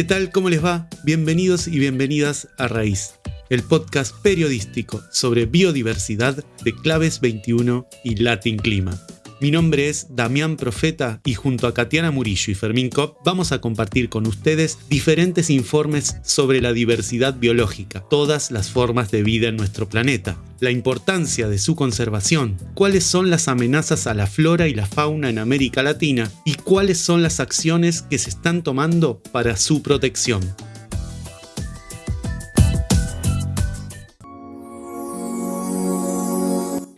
¿Qué tal? ¿Cómo les va? Bienvenidos y bienvenidas a Raíz, el podcast periodístico sobre biodiversidad de Claves 21 y Latin Clima. Mi nombre es Damián Profeta y junto a Katiana Murillo y Fermín Kopp vamos a compartir con ustedes diferentes informes sobre la diversidad biológica, todas las formas de vida en nuestro planeta, la importancia de su conservación, cuáles son las amenazas a la flora y la fauna en América Latina y cuáles son las acciones que se están tomando para su protección.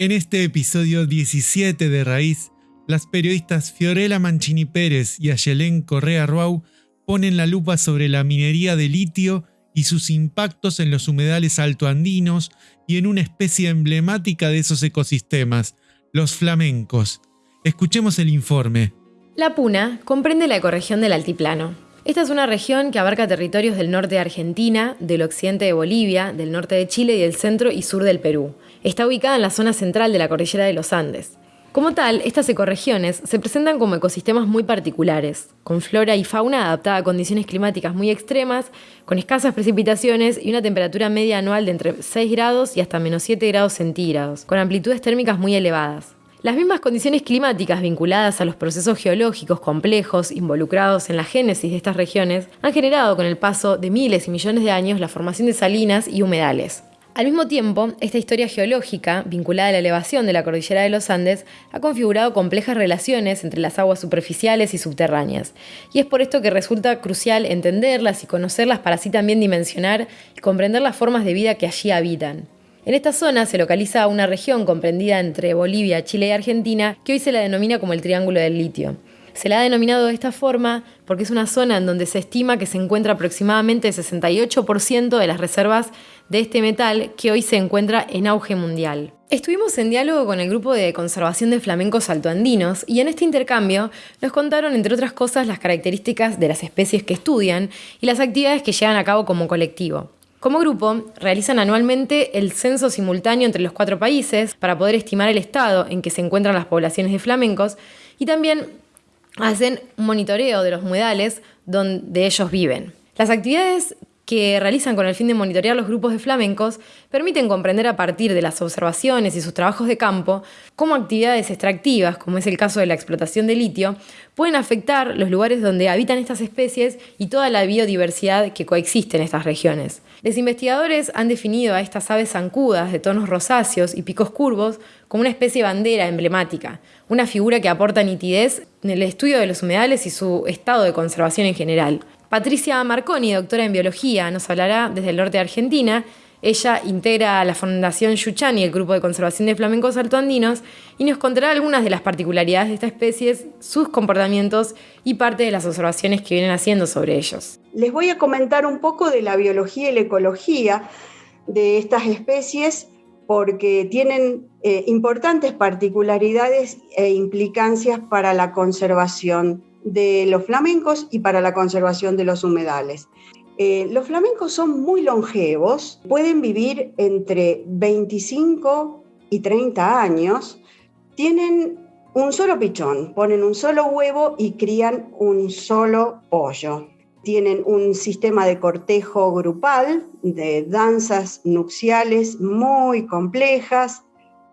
En este episodio 17 de Raíz, las periodistas Fiorella Mancini Pérez y Ayelén Correa Ruau ponen la lupa sobre la minería de litio y sus impactos en los humedales altoandinos y en una especie emblemática de esos ecosistemas, los flamencos. Escuchemos el informe. La Puna comprende la ecorregión del Altiplano. Esta es una región que abarca territorios del norte de Argentina, del occidente de Bolivia, del norte de Chile y del centro y sur del Perú. Está ubicada en la zona central de la cordillera de los Andes. Como tal, estas ecorregiones se presentan como ecosistemas muy particulares, con flora y fauna adaptada a condiciones climáticas muy extremas, con escasas precipitaciones y una temperatura media anual de entre 6 grados y hasta menos 7 grados centígrados, con amplitudes térmicas muy elevadas. Las mismas condiciones climáticas vinculadas a los procesos geológicos complejos involucrados en la génesis de estas regiones han generado con el paso de miles y millones de años la formación de salinas y humedales. Al mismo tiempo, esta historia geológica, vinculada a la elevación de la cordillera de los Andes, ha configurado complejas relaciones entre las aguas superficiales y subterráneas, y es por esto que resulta crucial entenderlas y conocerlas para así también dimensionar y comprender las formas de vida que allí habitan. En esta zona se localiza una región comprendida entre Bolivia, Chile y Argentina, que hoy se la denomina como el Triángulo del Litio. Se la ha denominado de esta forma porque es una zona en donde se estima que se encuentra aproximadamente el 68% de las reservas de este metal que hoy se encuentra en auge mundial. Estuvimos en diálogo con el grupo de conservación de flamencos altoandinos y en este intercambio nos contaron, entre otras cosas, las características de las especies que estudian y las actividades que llevan a cabo como colectivo. Como grupo, realizan anualmente el censo simultáneo entre los cuatro países para poder estimar el estado en que se encuentran las poblaciones de flamencos y también hacen un monitoreo de los humedales donde ellos viven. Las actividades que realizan con el fin de monitorear los grupos de flamencos permiten comprender a partir de las observaciones y sus trabajos de campo cómo actividades extractivas, como es el caso de la explotación de litio, pueden afectar los lugares donde habitan estas especies y toda la biodiversidad que coexiste en estas regiones. Los investigadores han definido a estas aves zancudas de tonos rosáceos y picos curvos como una especie bandera emblemática, una figura que aporta nitidez en el estudio de los humedales y su estado de conservación en general. Patricia Marconi, doctora en biología, nos hablará desde el norte de Argentina. Ella integra la Fundación Yuchani, el grupo de conservación de flamencos altoandinos, y nos contará algunas de las particularidades de esta especie, sus comportamientos y parte de las observaciones que vienen haciendo sobre ellos. Les voy a comentar un poco de la biología y la ecología de estas especies porque tienen eh, importantes particularidades e implicancias para la conservación de los flamencos y para la conservación de los humedales. Eh, los flamencos son muy longevos, pueden vivir entre 25 y 30 años, tienen un solo pichón, ponen un solo huevo y crían un solo pollo. Tienen un sistema de cortejo grupal, de danzas nupciales muy complejas,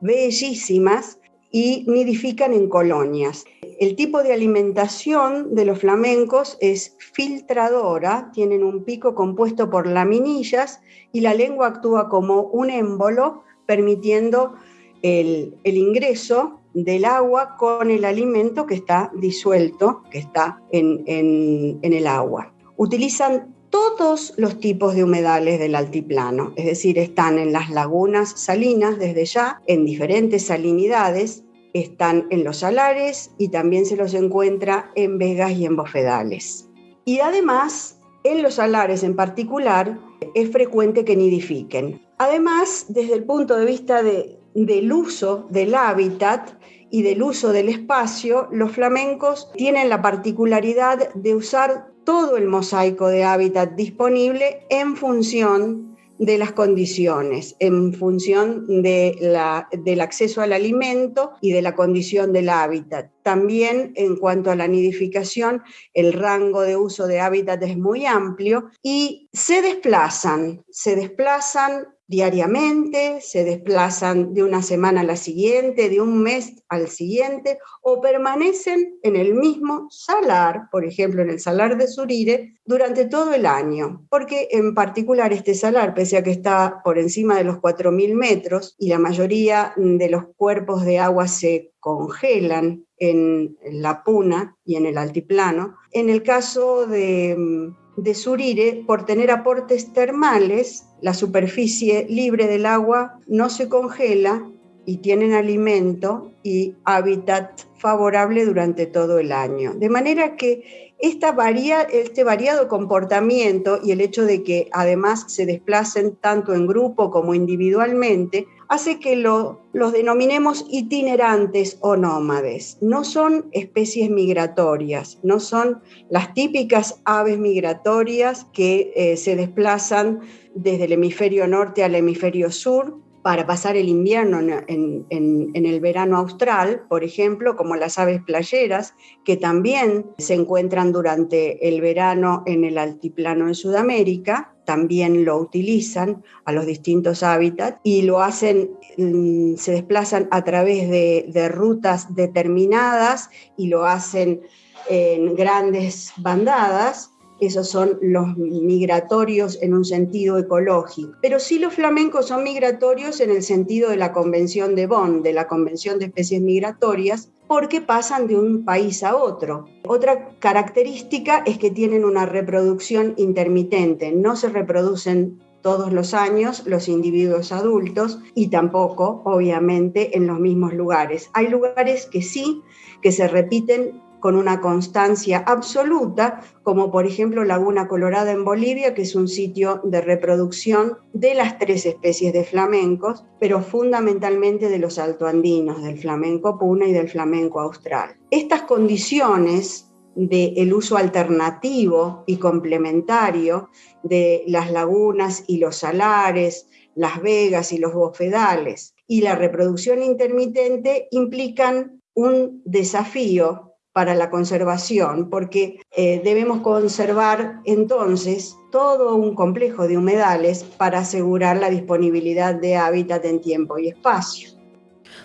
bellísimas, y nidifican en colonias. El tipo de alimentación de los flamencos es filtradora, tienen un pico compuesto por laminillas y la lengua actúa como un émbolo, permitiendo el, ingreso del agua con el alimento que está disuelto, que está en, en el agua. Utilizan todos los tipos de humedales del altiplano, es decir, están en las lagunas salinas desde ya, en diferentes salinidades, están en los salares y también se los encuentra en vegas y en bofedales. Y además, en los salares en particular, es frecuente que nidifiquen. Además, desde el punto de vista del uso del hábitat y del uso del espacio, los flamencos tienen la particularidad de usar todo el mosaico de hábitat disponible en función de las condiciones en función de la, del acceso al alimento y de la condición del hábitat. También en cuanto a la nidificación, el rango de uso de hábitat es muy amplio y se desplazan, se desplazan diariamente, se desplazan de una semana a la siguiente, de un mes al siguiente, o permanecen en el mismo salar, por ejemplo en el salar de Surire, durante todo el año, porque en particular este salar, pese a que está por encima de los 4.000 metros y la mayoría de los cuerpos de agua se congelan en la puna y en el altiplano, en el caso de de Surire, por tener aportes termales, la superficie libre del agua no se congela y tienen alimento y hábitat favorable durante todo el año. De manera que este variado comportamiento y el hecho de que además se desplacen tanto en grupo como individualmente hace que lo, los denominemos itinerantes o nómades. No son especies migratorias, no son las típicas aves migratorias que eh, se desplazan desde el hemisferio norte al hemisferio sur, para pasar el invierno en, el verano austral, por ejemplo, como las aves playeras, que también se encuentran durante el verano en el altiplano de Sudamérica, también lo utilizan a los distintos hábitats y lo hacen, mm, se desplazan a través de rutas determinadas y lo hacen en grandes bandadas esos son los migratorios en un sentido ecológico. Pero sí los flamencos son migratorios en el sentido de la Convención de Bonn, de la Convención de Especies Migratorias, porque pasan de un país a otro. Otra característica es que tienen una reproducción intermitente, no se reproducen todos los años los individuos adultos y tampoco, obviamente, en los mismos lugares. Hay lugares que sí, que se repiten con una constancia absoluta, como por ejemplo Laguna Colorada en Bolivia, que es un sitio de reproducción de las tres especies de flamencos, pero fundamentalmente de los altoandinos, del flamenco puna y del flamenco austral. Estas condiciones del uso alternativo y complementario de las lagunas y los salares, las vegas y los bofedales y la reproducción intermitente implican un desafío para la conservación, porque eh, debemos conservar entonces todo un complejo de humedales para asegurar la disponibilidad de hábitat en tiempo y espacio.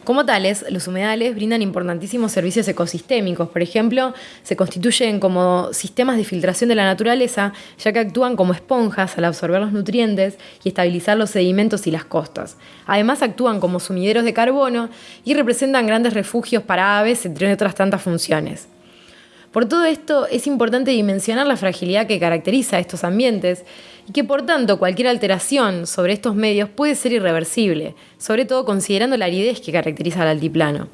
Como tales, los humedales brindan importantísimos servicios ecosistémicos. Por ejemplo, se constituyen como sistemas de filtración de la naturaleza, ya que actúan como esponjas al absorber los nutrientes y estabilizar los sedimentos y las costas. Además, actúan como sumideros de carbono y representan grandes refugios para aves, entre otras tantas funciones. Por todo esto, es importante dimensionar la fragilidad que caracteriza a estos ambientes y que por tanto cualquier alteración sobre estos medios puede ser irreversible, sobre todo considerando la aridez que caracteriza al altiplano.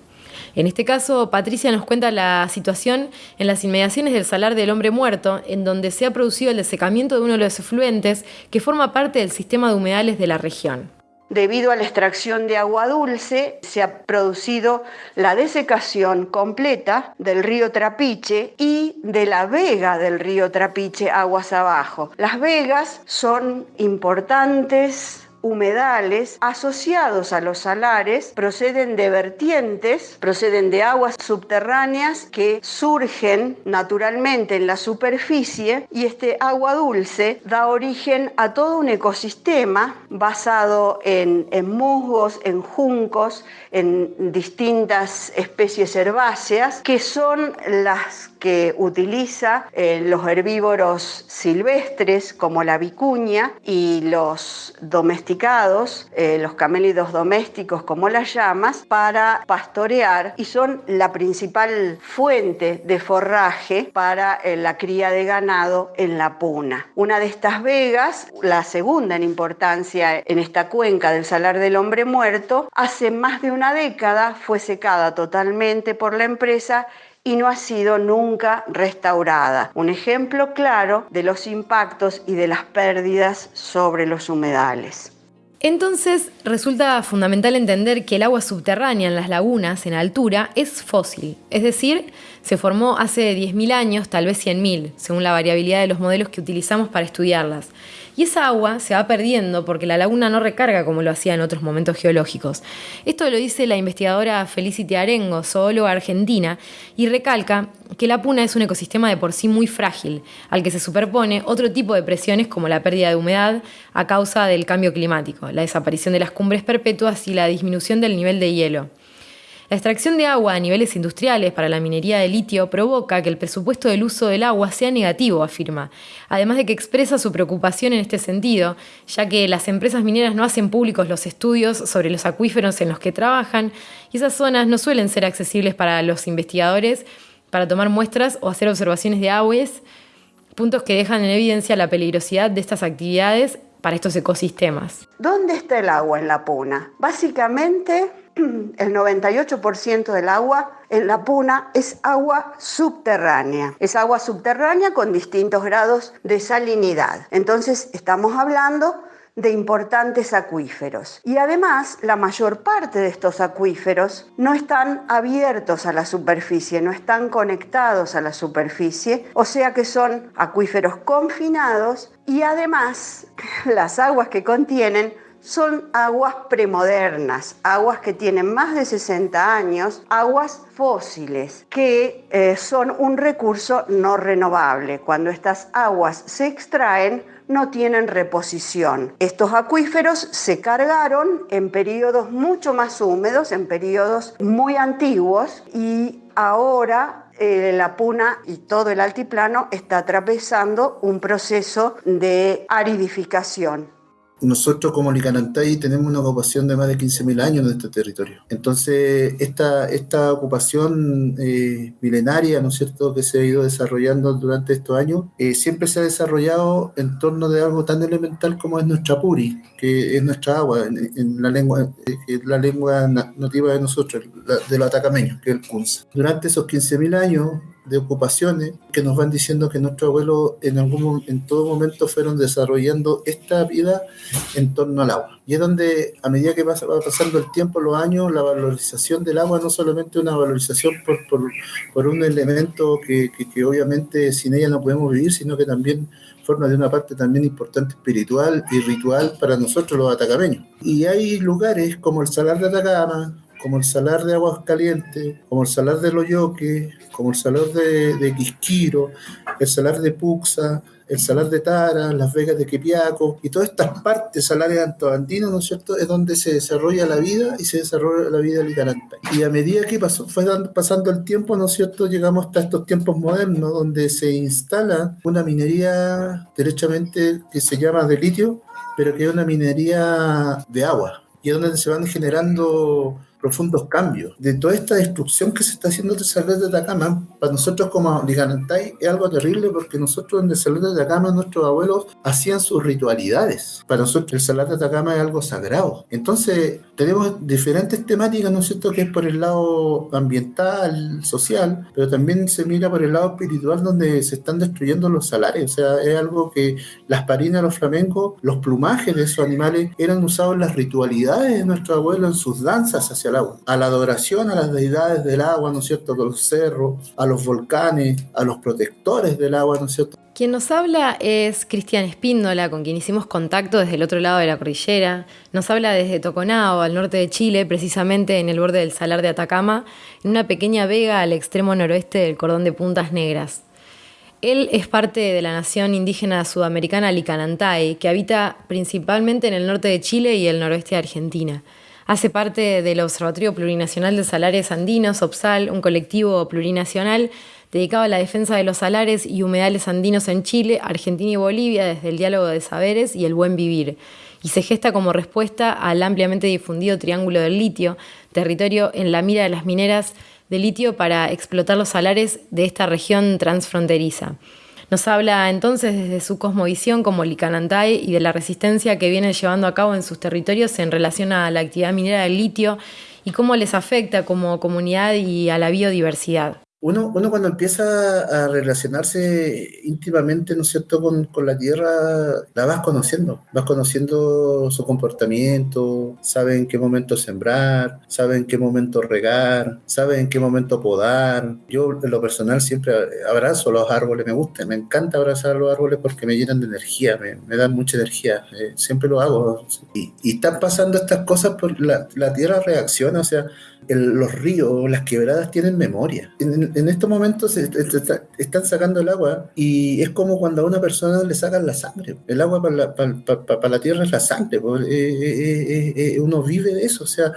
En este caso, Patricia nos cuenta la situación en las inmediaciones del Salar del Hombre Muerto, en donde se ha producido el desecamiento de uno de los efluentes que forma parte del sistema de humedales de la región. Debido a la extracción de agua dulce, se ha producido la desecación completa del río Trapiche y de la vega del río Trapiche aguas abajo. Las vegas son importantes humedales asociados a los salares proceden de vertientes, proceden de aguas subterráneas que surgen naturalmente en la superficie y este agua dulce da origen a todo un ecosistema basado en, musgos, en juncos, en distintas especies herbáceas que son las que utiliza eh, los herbívoros silvestres como la vicuña y los domesticados, eh, los camélidos domésticos como las llamas, para pastorear y son la principal fuente de forraje para eh, la cría de ganado en la puna. Una de estas vegas, la segunda en importancia en esta cuenca del Salar del Hombre Muerto, hace más de una década fue secada totalmente por la empresa y no ha sido nunca restaurada. Un ejemplo claro de los impactos y de las pérdidas sobre los humedales. Entonces resulta fundamental entender que el agua subterránea en las lagunas en altura es fósil, es decir, se formó hace 10.000 años, tal vez 100.000, según la variabilidad de los modelos que utilizamos para estudiarlas. y esa agua se va perdiendo porque la laguna no recarga como lo hacía en otros momentos geológicos. Esto lo dice la investigadora Felicity Arengo, zoóloga argentina, y recalca que la puna es un ecosistema de por sí muy frágil, al que se superpone otro tipo de presiones como la pérdida de humedad a causa del cambio climático, la desaparición de las cumbres perpetuas y la disminución del nivel de hielo. La extracción de agua a niveles industriales para la minería de litio provoca que el presupuesto del uso del agua sea negativo, afirma, además de que expresa su preocupación en este sentido, ya que las empresas mineras no hacen públicos los estudios sobre los acuíferos en los que trabajan y esas zonas no suelen ser accesibles para los investigadores para tomar muestras o hacer observaciones de aguas, puntos que dejan en evidencia la peligrosidad de estas actividades para estos ecosistemas. ¿Dónde está el agua en la puna? Básicamente el 98% del agua en la puna es agua subterránea. Es agua subterránea con distintos grados de salinidad. Entonces estamos hablando de importantes acuíferos. Y además, la mayor parte de estos acuíferos no están abiertos a la superficie, no están conectados a la superficie, o sea que son acuíferos confinados y además las aguas que contienen son aguas premodernas, aguas que tienen más de 60 años, aguas fósiles, que eh, son un recurso no renovable. Cuando estas aguas se extraen, no tienen reposición. Estos acuíferos se cargaron en periodos mucho más húmedos, en periodos muy antiguos, y ahora eh, la Puna y todo el altiplano está atravesando un proceso de aridificación nosotros como Licanantay tenemos una ocupación de más de 15.000 años en este territorio. Entonces, esta, esta ocupación eh, milenaria, ¿no es cierto?, que se ha ido desarrollando durante estos años, eh, siempre se ha desarrollado en torno de algo tan elemental como es nuestra puri, que es nuestra agua, en, la lengua, eh, la lengua nativa de nosotros, de los atacameños, que es el kunza. Durante esos 15.000 años, de ocupaciones que nos van diciendo que nuestros abuelos en algún en todo momento fueron desarrollando esta vida en torno al agua. Y es donde a medida que va pasando el tiempo, los años, la valorización del agua no solamente una valorización por, por, un elemento que, que, obviamente sin ella no podemos vivir, sino que también forma de una parte también importante espiritual y ritual para nosotros los atacameños. Y hay lugares como el Salar de Atacama, como el salar de Aguas Calientes, como el salar de Loyoque, como el salar de, de, Quisquiro, el salar de Puxa, el salar de Tara, las Vegas de Quepiaco, y todas estas partes salarias antoandinas, ¿no es cierto?, es donde se desarrolla la vida y se desarrolla la vida ligaranta. Y a medida que pasó, fue pasando el tiempo, ¿no es cierto?, llegamos hasta estos tiempos modernos, donde se instala una minería derechamente que se llama de litio, pero que es una minería de agua, y es donde se van generando profundos cambios. De toda esta destrucción que se está haciendo del Salar de Atacama, para nosotros como Liganantay es algo terrible porque nosotros en el Salar de Atacama nuestros abuelos hacían sus ritualidades. Para nosotros el Salar de Atacama es algo sagrado. Entonces tenemos diferentes temáticas, ¿no es cierto?, que es por el lado ambiental, social, pero también se mira por el lado espiritual donde se están destruyendo los salares. O sea, es algo que las parinas, los flamencos, los plumajes de esos animales eran usados en las ritualidades de nuestros abuelos, en sus danzas hacia a la adoración a las deidades del agua, ¿no es cierto?, a los cerros, a los volcanes, a los protectores del agua, ¿no es cierto? Quien nos habla es Cristian Espíndola, con quien hicimos contacto desde el otro lado de la cordillera. Nos habla desde Toconao, al norte de Chile, precisamente en el borde del Salar de Atacama, en una pequeña vega al extremo noroeste del cordón de Puntas Negras. Él es parte de la nación indígena sudamericana Licanantay, que habita principalmente en el norte de Chile y el noroeste de Argentina. Hace parte del Observatorio Plurinacional de Salares Andinos, OPSAL, un colectivo plurinacional dedicado a la defensa de los salares y humedales andinos en Chile, Argentina y Bolivia desde el diálogo de saberes y el buen vivir. Y se gesta como respuesta al ampliamente difundido Triángulo del Litio, territorio en la mira de las mineras de litio para explotar los salares de esta región transfronteriza. Nos habla entonces desde su cosmovisión como Licanantay y de la resistencia que viene llevando a cabo en sus territorios en relación a la actividad minera del litio y cómo les afecta como comunidad y a la biodiversidad. Uno, uno cuando empieza a relacionarse íntimamente, ¿no es cierto?, con, con, la tierra, la vas conociendo, vas conociendo su comportamiento, sabe en qué momento sembrar, sabe en qué momento regar, sabe en qué momento podar. Yo, en lo personal, siempre abrazo los árboles, me gusta, me encanta abrazar los árboles porque me llenan de energía, me, me dan mucha energía, eh, siempre lo hago. Y, y, están pasando estas cosas, por la, la tierra reacciona, o sea, el, los ríos, las quebradas tienen memoria. En, en estos momentos se, se, están sacando el agua y es como cuando a una persona le sacan la sangre. El agua para la, para, para, para la tierra es la sangre. Pues, eh, eh, eh, uno vive de eso. O sea,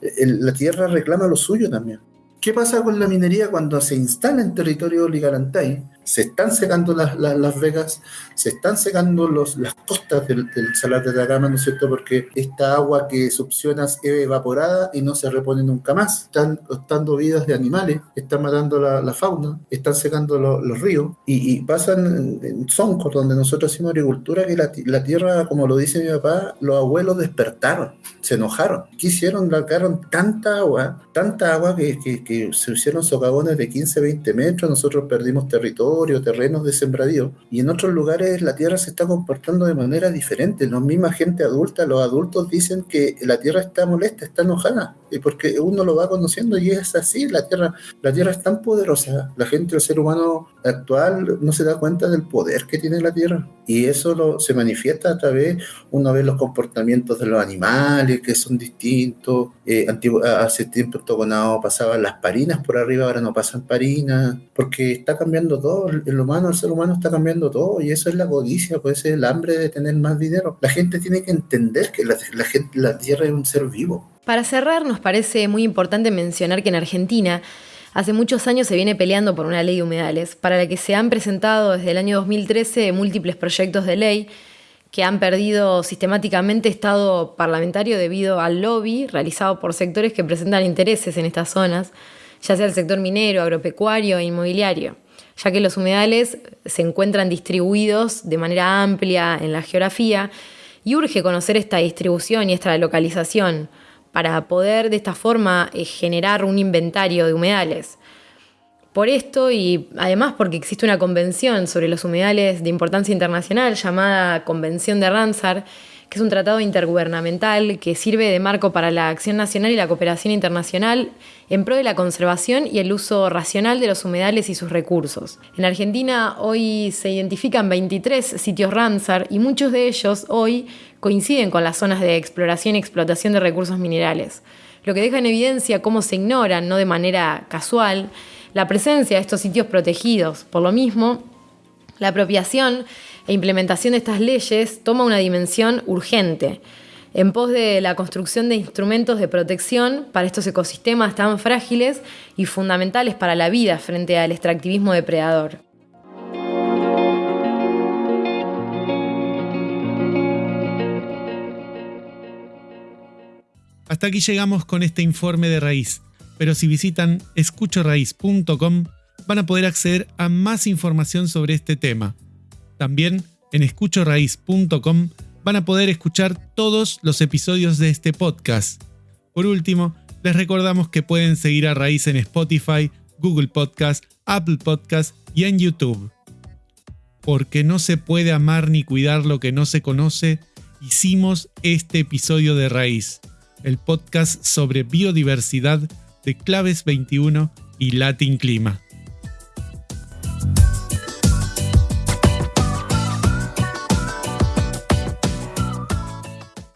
el, la tierra reclama lo suyo también. ¿Qué pasa con la minería cuando se instala en territorio Ligarantay? Se están secando las, las, vegas, se están secando los, las costas del, Salar de Atacama, ¿no es cierto? Porque esta agua que succiona es evaporada y no se repone nunca más. Están costando vidas de animales, están matando la, fauna, están secando lo, los ríos y, y pasan en, donde nosotros hacemos agricultura, que la, la, tierra, como lo dice mi papá, los abuelos despertaron, se enojaron. ¿Qué hicieron? Largaron tanta agua, tanta agua que, que, que se hicieron socavones de 15, 20 metros, nosotros perdimos territorio terrenos de sembradío, y en otros lugares la tierra se está comportando de manera diferente. La misma gente adulta, los adultos dicen que la tierra está molesta, está enojada, y porque uno lo va conociendo y es así, la tierra, la tierra es tan poderosa, la gente, el ser humano actual no se da cuenta del poder que tiene la tierra, y eso lo, se manifiesta a través, uno ve los comportamientos de los animales que son distintos, eh, antiguo, hace tiempo toconado pasaban las parinas por arriba, ahora no pasan parinas, porque está cambiando todo, el humano, el ser humano está cambiando todo y eso es la codicia, puede ser el hambre de tener más dinero. La gente tiene que entender que la, la, gente, la tierra es un ser vivo. Para cerrar, nos parece muy importante mencionar que en Argentina hace muchos años se viene peleando por una ley de humedales, para la que se han presentado desde el año 2013 múltiples proyectos de ley que han perdido sistemáticamente estado parlamentario debido al lobby realizado por sectores que presentan intereses en estas zonas, ya sea el sector minero, agropecuario e inmobiliario ya que los humedales se encuentran distribuidos de manera amplia en la geografía y urge conocer esta distribución y esta localización para poder de esta forma eh, generar un inventario de humedales. Por esto y además porque existe una convención sobre los humedales de importancia internacional llamada Convención de Ramsar, es un tratado intergubernamental que sirve de marco para la acción nacional y la cooperación internacional en pro de la conservación y el uso racional de los humedales y sus recursos. En Argentina hoy se identifican 23 sitios Ramsar y muchos de ellos hoy coinciden con las zonas de exploración y explotación de recursos minerales, lo que deja en evidencia cómo se ignoran, no de manera casual, la presencia de estos sitios protegidos. Por lo mismo, la apropiación e implementación de estas leyes toma una dimensión urgente en pos de la construcción de instrumentos de protección para estos ecosistemas tan frágiles y fundamentales para la vida frente al extractivismo depredador. Hasta aquí llegamos con este informe de raíz, pero si visitan escuchoraíz.com van a poder acceder a más información sobre este tema. También en escuchoraíz.com van a poder escuchar todos los episodios de este podcast. Por último, les recordamos que pueden seguir a Raíz en Spotify, Google Podcast, Apple Podcast y en YouTube. Porque no se puede amar ni cuidar lo que no se conoce, hicimos este episodio de Raíz, el podcast sobre biodiversidad de Claves 21 y Latin Clima.